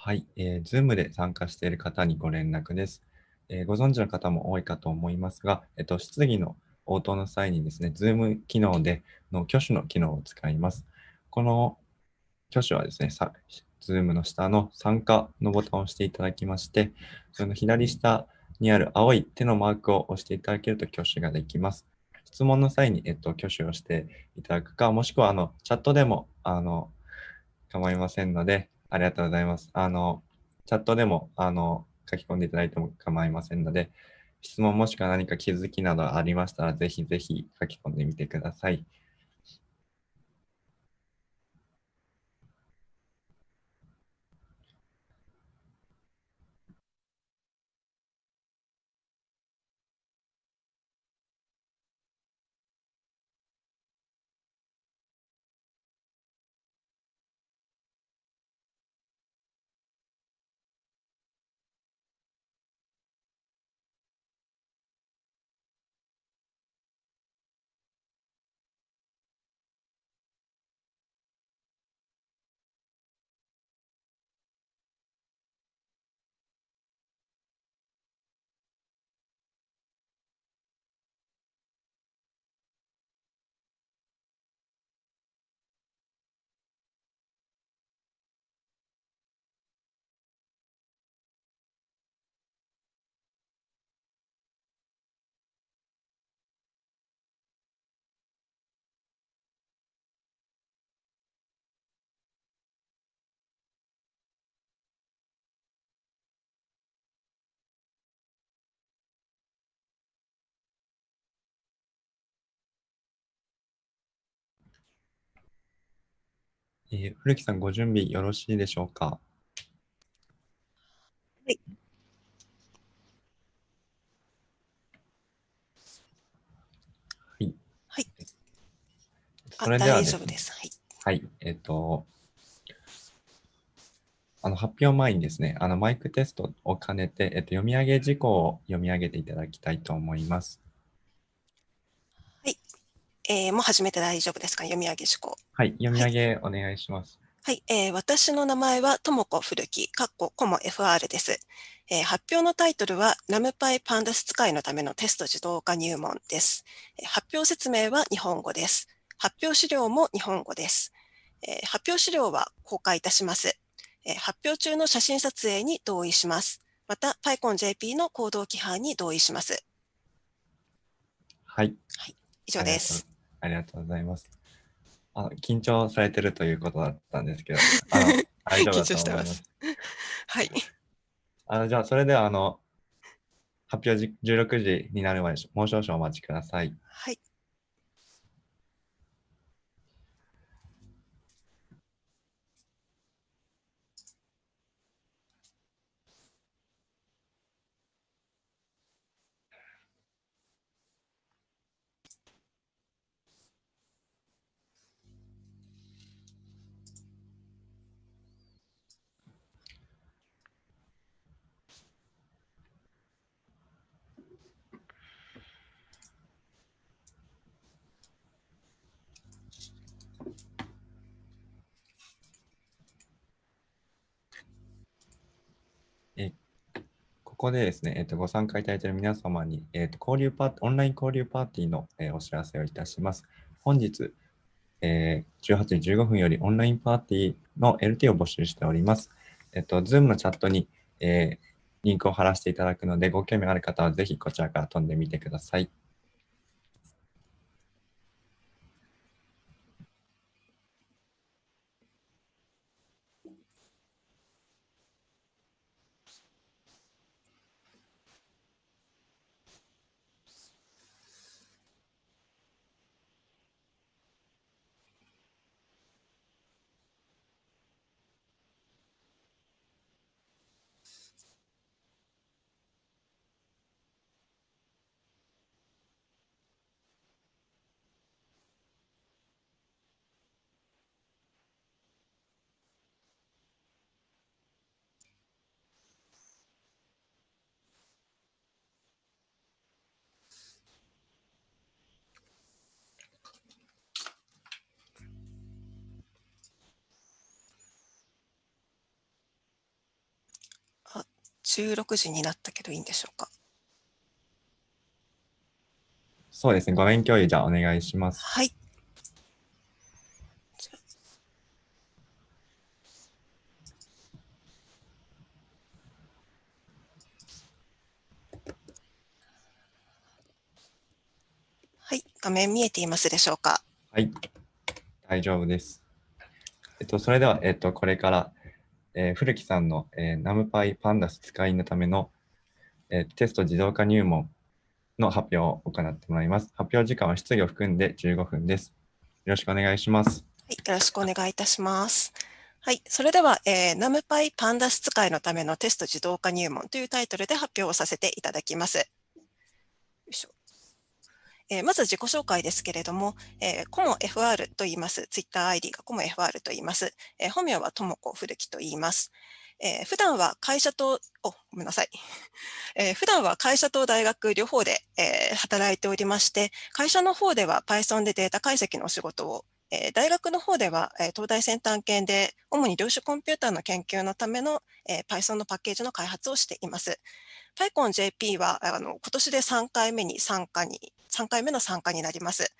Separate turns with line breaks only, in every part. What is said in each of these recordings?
はい、えー、Zoom で参加している方にご連絡です。えー、ご存知の方も多いかと思いますが、えっと、質疑の応答の際にですね、Zoom 機能での挙手の機能を使います。この挙手はですね、Zoom の下の参加のボタンを押していただきまして、その左下にある青い手のマークを押していただけると挙手ができます。質問の際に、えっと、挙手をしていただくか、もしくはあのチャットでもあの構いませんので、ありがとうございます。あの、チャットでも、あの、書き込んでいただいても構いませんので、質問もしくは何か気づきなどありましたら、ぜひぜひ書き込んでみてください。えー、古木さん、ご準備よろしいでしょうか？は
い。
はい。
はい。
それでは、
ね、大丈夫です。はい。
はい。えっ、ー、と、あの発表前にですね、あのマイクテストを兼ねて、えっと、読み上げ事項を読み上げていただきたいと思います。
えー、もう始めて大丈夫ですか？読み上げ事項。
はい、読み上げお願いします。
はい、えー、私の名前はともこ古木、かっこコモ FR です。えー、発表のタイトルは、ナムパイパンダス使いのためのテスト自動化入門です。えー、発表説明は日本語です。発表資料も日本語です。えー、発表資料は公開いたします。えー、発表中の写真撮影に同意します。また、PyConJP の行動規範に同意します。
はい。
はい、以上です。
ありがとうございます。あの緊張されてるということだったんですけど、あの大丈夫だと思います。
はい。
あのじゃあ、それではあの発表16時になるまでもう少々お待ちください。
はい。
ここでですね、えー、とご参加いただいている皆様に、えー、と交流パーオンライン交流パーティーの、えー、お知らせをいたします。本日、えー、18時15分よりオンラインパーティーの LT を募集しております。えっ、ー、と、Zoom のチャットに、えー、リンクを貼らせていただくので、ご興味ある方はぜひこちらから飛んでみてください。
16時になったけどいいんでしょうか？
そうですね。画面共有じゃあお願いします。
はい。はい、画面見えていますでしょうか？
はい。大丈夫です。えっと、それでは、えっと、これから、えー古木さんの、えー、NumPy Pandas 使いのための、えーテスト自動化入門の発表を行ってもらいます。発表時間は質疑を含んで15分です。よろしくお願いします。
はい、よろしくお願いいたします。はい、それでは、えー、NumPy Pandas 使いのためのテスト自動化入門というタイトルで発表をさせていただきます。えーまず自己紹介ですけれども、えー、コモ FR と言います。TwitterID がコモ FR と言います。えー本名はともこ古木と言います。えー普段は会社と、お、ごめんなさい。えー普段は会社と大学両方で、えー働いておりまして、会社の方では Python でデータ解析のお仕事をえー大学の方では、えー東大先端研で主に量子コンピューターの研究のための、えー Python のパッケージの開発をしています。PyConJP はあの今年で3回目に参加に、3回目の参加になります。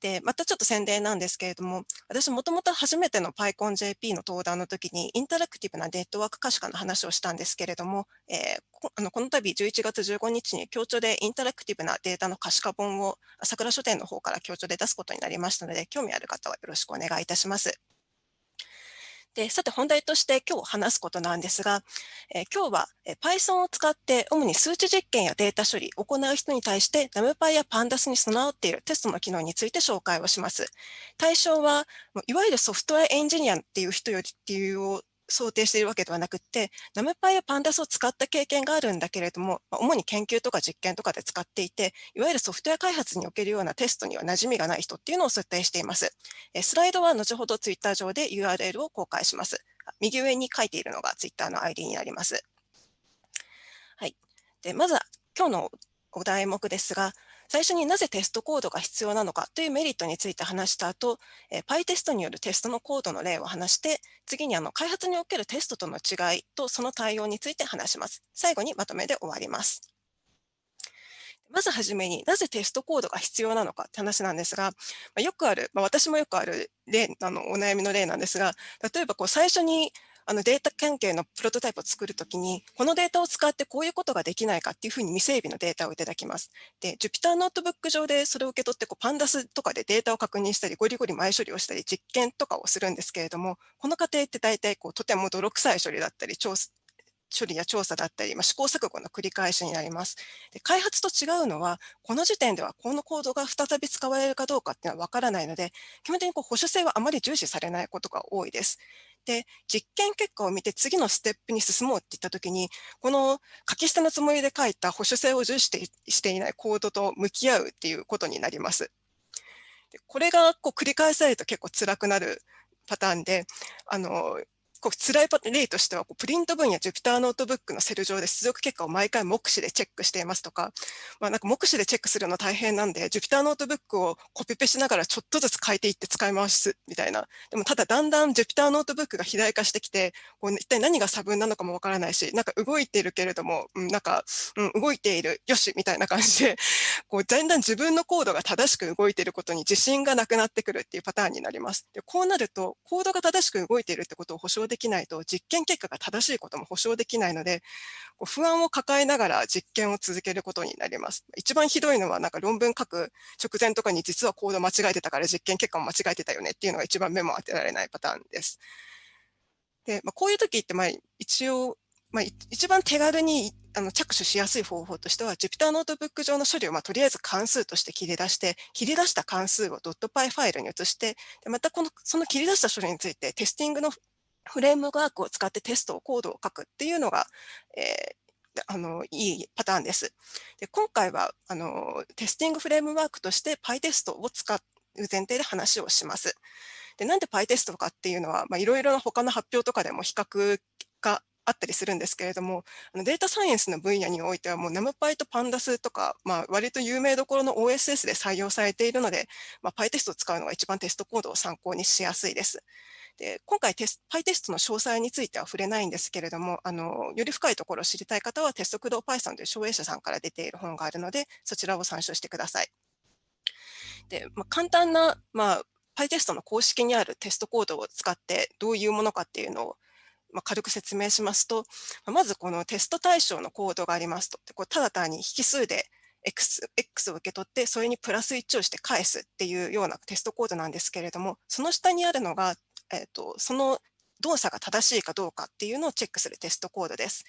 で、またちょっと宣伝なんですけれども、私もともと初めての PyConJP の登壇の時にインタラクティブなネットワーク可視化の話をしたんですけれども、えーこあのこの度11月15日に協調でインタラクティブなデータの可視化本を朝倉書店の方から協調で出すことになりましたので、興味ある方はよろしくお願いいたします。で、さて本題として今日話すことなんですが、えー今日は Python を使って主に数値実験やデータ処理を行う人に対して NumPy や Pandas に備わっているテストの機能について紹介をします。対象は、いわゆるソフトウェアエンジニアっていう人よりっていう想定しているわけではなくて、NumPy や Pandas を使った経験があるんだけれども、主に研究とか実験とかで使っていて、いわゆるソフトウェア開発におけるようなテストには馴染みがない人っていうのを設定しています。えスライドは後ほど Twitter 上で URL を公開します。右上に書いているのが Twitter の ID になります。はい。で、まずは今日のお題目ですが、最初になぜテストコードが必要なのかというメリットについて話した後、えー PyTest によるテストのコードの例を話して、次にあの開発におけるテストとの違いとその対応について話します。最後にまとめで終わります。まずはじめになぜテストコードが必要なのかって話なんですが、まあよくある、まあ、私もよくある例あのお悩みの例なんですが、例えばこう最初にあのデータ関係のプロトタイプを作るときに、このデータを使ってこういうことができないかっていうふうに未整備のデータをいただきます。で、Jupyter ノートブック上でそれを受け取ってこう、 pandas とかでデータを確認したり、ゴリゴリ前処理をしたり、実験とかをするんですけれども、この過程って大体こうとても泥臭い処理だったり、処理や調査だったり、まあ、試行錯誤の繰り返しになります。で開発と違うのは、この時点ではこのコードが再び使われるかどうかっていうのは分からないので、基本的にこう保守性はあまり重視されないことが多いです。で、実験結果を見て次のステップに進もうって言ったときに、この書き捨てのつもりで書いた保守性を重視してしていないコードと向き合うっていうことになります。でこれがこう繰り返されると結構辛くなるパターンで、あの、こう辛い例としてはこうプリント文や Jupyter ノートブックのセル上で出力結果を毎回目視でチェックしていますとか、まあ、なんか目視でチェックするの大変なんで Jupyter ノートブックをコピペしながらちょっとずつ変えていって使い回すみたいな。でもただだんだん Jupyter ノートブックが肥大化してきて、こう一体何が差分なのかもわからないし、なんか動いているけれども、うん、なんか、うん、動いている、よしみたいな感じで、こうだんだん自分のコードが正しく動いていることに自信がなくなってくるっていうパターンになります。でこうなると、コードが正しく動いているってことを保証できないと、実験結果が正しいことも保証できないので、こう不安を抱えながら実験を続けることになります。一番ひどいのは、なんか論文書く直前とかに実はコード間違えてたから実験結果も間違えてたよねっていうのが一番目も当てられないパターンです。で、まあ、こういう時って、まあ、一応、まあ、一番手軽にあの着手しやすい方法としては、Jupyter ノートブック上の処理を、まあ、とりあえず関数として切り出して、切り出した関数を .py ファイルに移して、でまたこのその切り出した処理について testing のフレームワークを使ってテストをコードを書くっていうのが、えーあのいいパターンです。で今回はあのテスティングフレームワークとして PyTest を使う前提で話をします。でなんで PyTest かっていうのは、まあ、いろいろな他の発表とかでも比較があったりするんですけれども、あのデータサイエンスの分野においてはもう NumPy と Pandas とか、まあ、割と有名どころの OSS で採用されているので、まあ、PyTest を使うのが一番テストコードを参考にしやすいです。で今回テス、パイテストの詳細については触れないんですけれども、あのより深いところを知りたい方はテスト駆動 Python という省営者さんから出ている本があるので、そちらを参照してください。で、まあ、簡単な、まあ、PyTest の公式にあるテストコードを使ってどういうものかっていうのを、まあ、軽く説明しますと、まずこのテスト対象のコードがありますと、これただ単に引数で X, X を受け取って、それにプラス1をして返すっていうようなテストコードなんですけれども、その下にあるのが、えーと、その動作が正しいかどうかっていうのをチェックするテストコードです。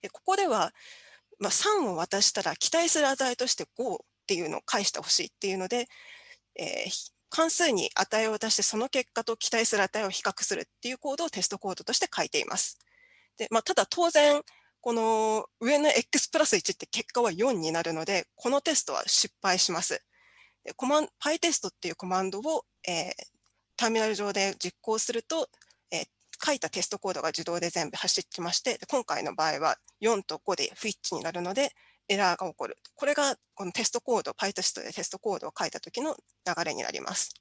でここでは、まあ、3を渡したら期待する値として5っていうのを返してほしいっていうので、えー、関数に値を出してその結果と期待する値を比較するっていうコードをテストコードとして書いています。でまあ、ただ当然、この上の x プラス1って結果は4になるので、このテストは失敗します。でコマン PyTest っていうコマンドを、えー、ターミナル上で実行すると、えー、書いたテストコードが自動で全部走ってきまして、今回の場合は4と5で不一致になるので、エラーが起こる。これがこのテストコード、PyTest でテストコードを書いた時の流れになります。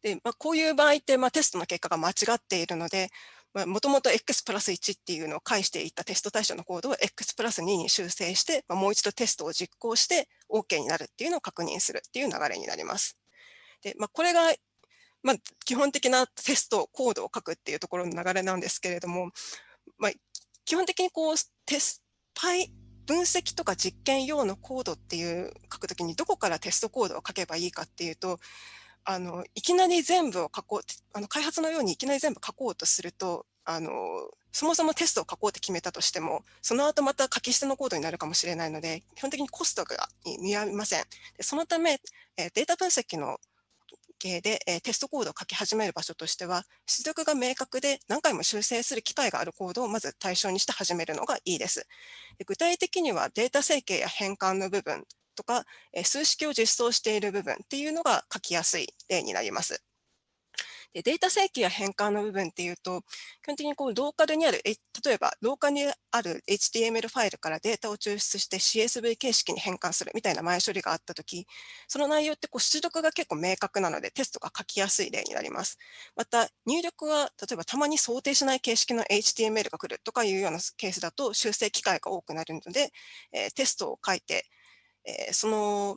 でまあ、こういう場合って、まあ、テストの結果が間違っているので、もともと x プラス1っていうのを返していたテスト対象のコードを x プラス2に修正して、まあ、もう一度テストを実行して OK になるっていうのを確認するっていう流れになります。でまあ、これが、まあ、基本的なテストコードを書くっていうところの流れなんですけれども、まあ、基本的にこうテスパイ分析とか実験用のコードっていう書くときにどこからテストコードを書けばいいかっていうとあのいきなり全部を書こうあの開発のようにいきなり全部書こうとするとあのそもそもテストを書こうって決めたとしてもその後また書き捨てのコードになるかもしれないので基本的にコストが見合いません。でそのためデータ分析の系で、えテストコードを書き始める場所としては、出力が明確で何回も修正する機会があるコードをまず対象にして始めるのがいいです。で具体的にはデータ整形や変換の部分とか、え数式を実装している部分っていうのが書きやすい例になります。でデータ整形や変換の部分っていうと、基本的にこうローカルにある、例えばローカルにある HTML ファイルからデータを抽出して CSV 形式に変換するみたいな前処理があったとき、その内容ってこう出力が結構明確なのでテストが書きやすい例になります。また、入力は例えばたまに想定しない形式の HTML が来るとかいうようなケースだと修正機会が多くなるので、えテストを書いて、えその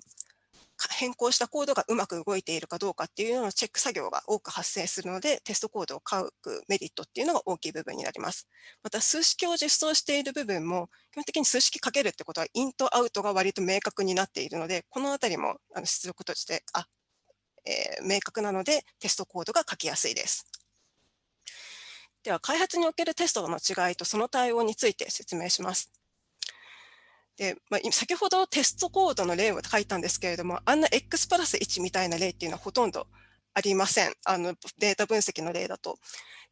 変更したコードがうまく動いているかどうかっていうようなチェック作業が多く発生するので、テストコードを書くメリットっていうのが大きい部分になります。また、数式を実装している部分も、基本的に数式書けるってことは、インとアウトが割と明確になっているので、このあたりも出力として、あ、えー、明確なので、テストコードが書きやすいです。では、開発におけるテストの違いとその対応について説明します。で、まあ、先ほどテストコードの例を書いたんですけれども、あんな X プラス1みたいな例っていうのはほとんどありません。あのデータ分析の例だと。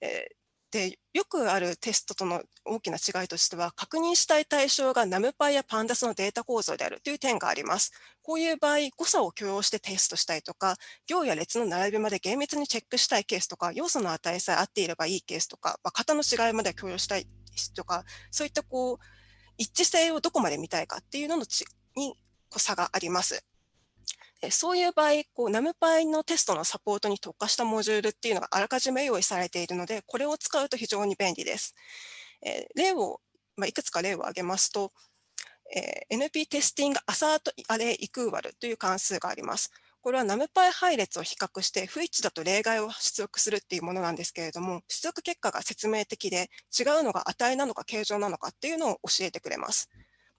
えー、で、よくあるテストとの大きな違いとしては、確認したい対象が NumPy や Pandas のデータ構造であるという点があります。こういう場合、誤差を許容してテストしたいとか、行や列の並びまで厳密にチェックしたいケースとか、要素の値さえ合っていればいいケースとか、まあ、型の違いまで許容したいとか、そういったこう、一致性をどこまで見たいかっていうののちに差があります。そういう場合、こう NumPy のテストのサポートに特化したモジュールっていうのがあらかじめ用意されているので、これを使うと非常に便利です。え例を、まあ、いくつか例を挙げますと、え NP テスティングアサートアレイイクーバルという関数があります。これは NumPy 配列を比較して不一致だと例外を出力するっていうものなんですけれども、出力結果が説明的で違うのが値なのか形状なのかっていうのを教えてくれます。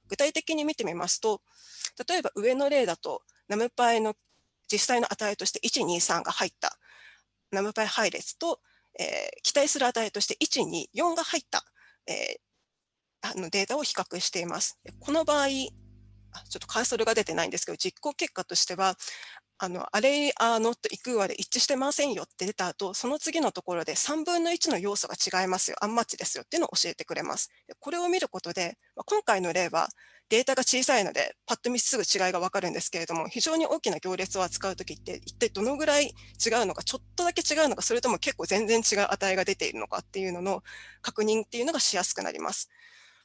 具体的に見てみますと、例えば上の例だと NumPy の実際の値として123が入った NumPy 配列と、えー、期待する値として124が入った、えー、あのデータを比較しています。この場合、ちょっとカーソルが出てないんですけど、実行結果としては、あの、アレイアーノットイクーアで一致してませんよって出た後、その次のところで3分の1の要素が違いますよ、アンマッチですよっていうのを教えてくれます。これを見ることで、今回の例はデータが小さいので、パッと見すぐ違いがわかるんですけれども、非常に大きな行列を扱うときって、一体どのぐらい違うのか、ちょっとだけ違うのか、それとも結構全然違う値が出ているのかっていうのの確認っていうのがしやすくなります。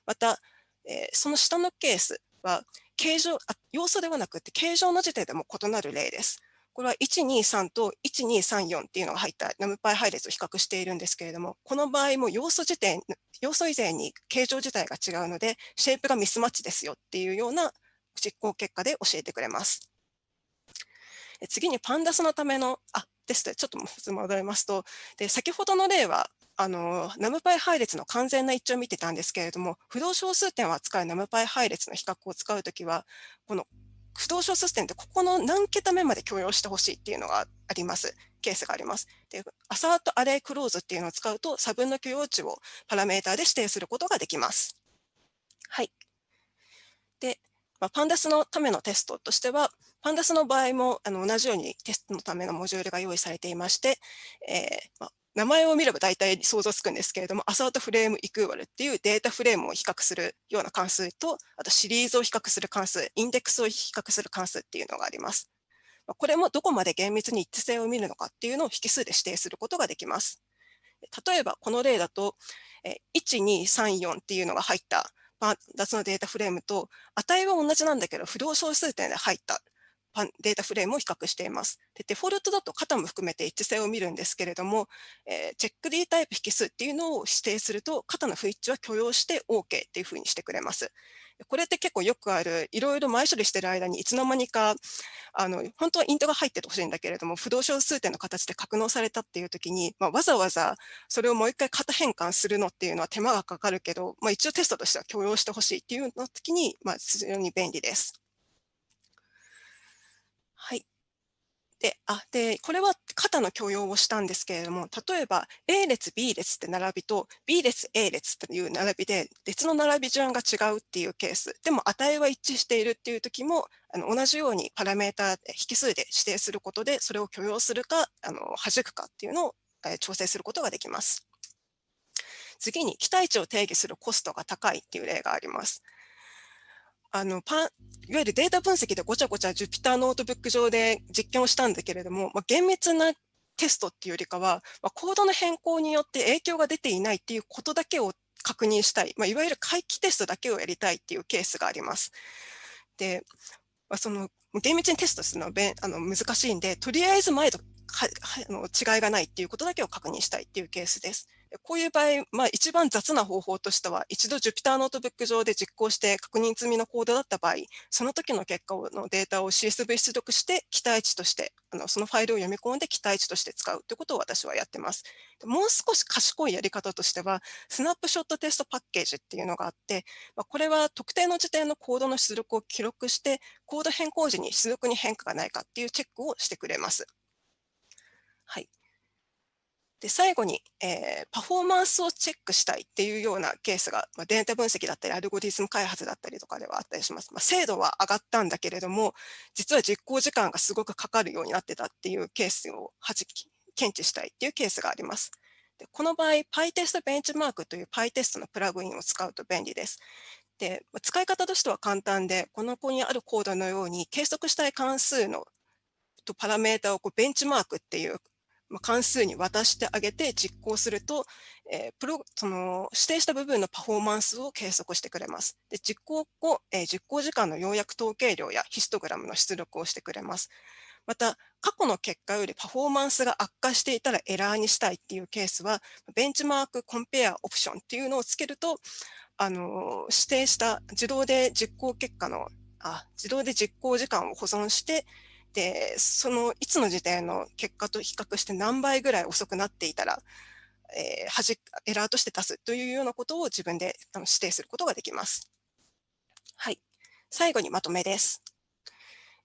また、えー、その下のケースは、形状あ要素ではなくて形状の時点でも異なる例です。これは123と1234っていうのが入った NumPy 配列を比較しているんですけれども、この場合も要素時点、要素以前に形状自体が違うので、シェイプがミスマッチですよっていうような実行結果で教えてくれます。次にパンダスのための、あ、です、ちょっと戻りますと、で先ほどの例は、あの、NumPy 配列の完全な一致を見てたんですけれども、不動小数点を扱う NumPy 配列の比較を使うときは、この不動小数点ってここの何桁目まで許容してほしいっていうのがあります。ケースがあります。で、アサートアレイクローズっていうのを使うと差分の許容値をパラメータで指定することができます。はい。で、まあ、パンダスのためのテストとしては、パンダスの場合もあの同じようにテストのためのモジュールが用意されていまして、えーまあ、名前を見れば大体想像つくんですけれども、アサートフレームイクーバルっていうデータフレームを比較するような関数と、あとシリーズを比較する関数、インデックスを比較する関数っていうのがあります。これもどこまで厳密に一致性を見るのかっていうのを引数で指定することができます。例えばこの例だと、1234っていうのが入ったパンダツのデータフレームと値は同じなんだけど不動小数点で入ったデータフレームを比較しています。でデフォルトだと型も含めて一致性を見るんですけれども、えー、チェック D タイプ引数っていうのを指定すると、型の不一致は許容して OK っていうふうにしてくれます。これって結構よくある、いろいろ前処理してる間にいつの間にか、あの本当はイントが入っててほしいんだけれども、不動小数点の形で格納されたっていう時に、まあ、わざわざそれをもう一回型変換するのっていうのは手間がかかるけど、まあ、一応テストとしては許容してほしいっていうの時に、まあ、非常に便利です。はい。で、あ、で、これは型の許容をしたんですけれども、例えば A 列、B 列って並びと B 列、A 列っていう並びで別の並び順が違うっていうケース、でも値は一致しているっていう時も、あの同じようにパラメータ引数で指定することで、それを許容するか、あの弾くかっていうのを、え調整することができます。次に期待値を定義するコストが高いっていう例があります。あのパンいわゆるデータ分析でごちゃごちゃ Jupyter ノートブック上で実験をしたんだけれども、まあ、厳密なテストっていうよりかは、まあ、コードの変更によって影響が出ていないっていうことだけを確認したい、まあ、いわゆる回帰テストだけをやりたいっていうケースがあります。で、まあ、その厳密にテストするのはあの難しいんで、とりあえず前とあの違いがないっていうことだけを確認したいっていうケースです。こういう場合、まあ、一番雑な方法としては、一度 Jupyter ノートブック上で実行して確認済みのコードだった場合、その時の結果のデータを CSV 出力して期待値として、あのそのファイルを読み込んで期待値として使うということを私はやってます。もう少し賢いやり方としては、スナップショットテストパッケージっていうのがあって、まあ、これは特定の時点のコードの出力を記録して、コード変更時に出力に変化がないかっていうチェックをしてくれます。はい。で、最後に、えー、パフォーマンスをチェックしたいっていうようなケースが、まあ、データ分析だったり、アルゴリズム開発だったりとかではあったりします。まあ、精度は上がったんだけれども、実は実行時間がすごくかかるようになってたっていうケースをはじき検知したいっていうケースがあります。でこの場合、PyTest ベンチマークという PyTest のプラグインを使うと便利です。で使い方としては簡単で、この子にあるコードのように計測したい関数のとパラメータをこうベンチマークっていうま関数に渡してあげて実行すると、えー、プロその指定した部分のパフォーマンスを計測してくれます。で実行後、えー、実行時間の要約統計量やヒストグラムの出力をしてくれます。また、過去の結果よりパフォーマンスが悪化していたらエラーにしたいっていうケースは、ベンチマークコンペアオプションっていうのをつけると、あの指定した自動で実行結果のあ、自動で実行時間を保存して、で、そのいつの時点の結果と比較して何倍ぐらい遅くなっていたら、えー、はじエラーとして出すというようなことを自分で指定することができます。はい。最後にまとめです。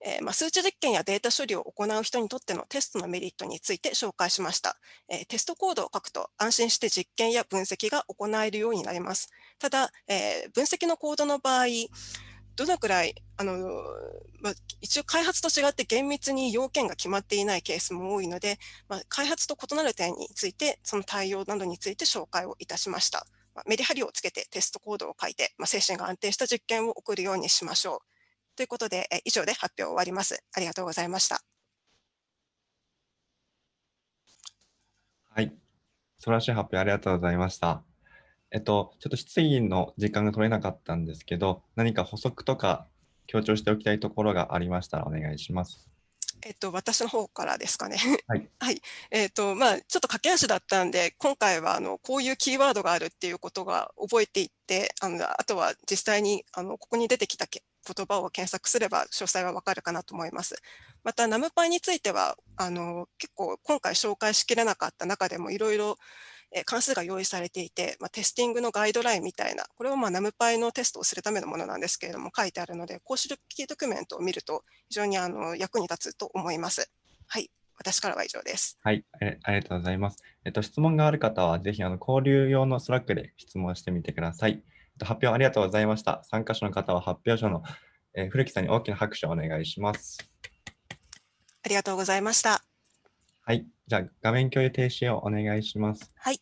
えー、まあ、数値実験やデータ処理を行う人にとってのテストのメリットについて紹介しました。えー、テストコードを書くと安心して実験や分析が行えるようになります。ただ、えー、分析のコードの場合、どのくらい、あのまあ、一応開発と違って厳密に要件が決まっていないケースも多いので、まあ、開発と異なる点について、その対応などについて紹介をいたしました。まあ、メリハリをつけてテストコードを書いて、まあ、精神が安定した実験を送るようにしましょう。ということで、え以上で発表を終わります。ありがとうございました。
はい。素晴らしい発表ありがとうございました。えっと、ちょっと質疑の時間が取れなかったんですけど、何か補足とか強調しておきたいところがありましたらお願いします。
えっと、私の方からですかね。
はい。
はい。えっと、まあ、ちょっと駆け足だったんで、今回はあの、こういうキーワードがあるっていうことが覚えていって、あの、あとは実際にあの、ここに出てきたけ言葉を検索すれば詳細はわかるかなと思います。また、ナムパイについては、あの、結構今回紹介しきれなかった中でもいろいろえ関数が用意されていて、まあ、テスティングのガイドラインみたいな、これはまあ NumPy のテストをするためのものなんですけれども、書いてあるので、公式ドキュメントを見ると非常にあの役に立つと思います。はい。私からは以上です。
はい、ありがとうございます。えっと、質問がある方は、ぜひあの交流用のスラックで質問してみてください。えっと、発表ありがとうございました。参加者の方は発表者の、えー、古木さんに大きな拍手をお願いします。
ありがとうございました。
はい、じゃあ画面共有停止をお願いします。
はい。